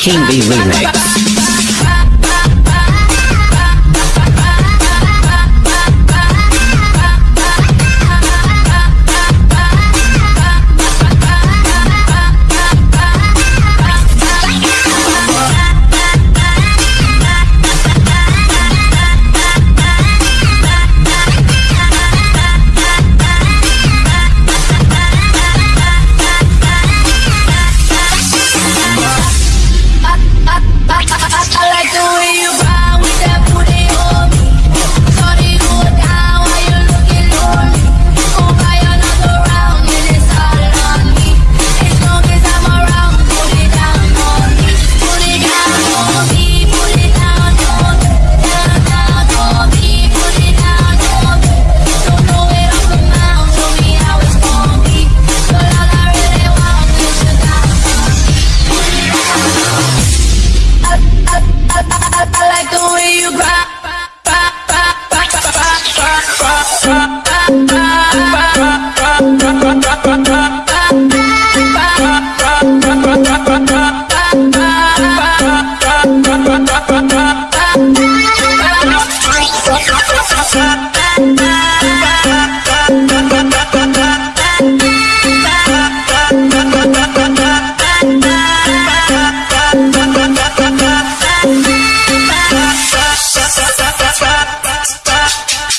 King B Remix.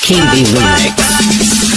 Kimby Remix.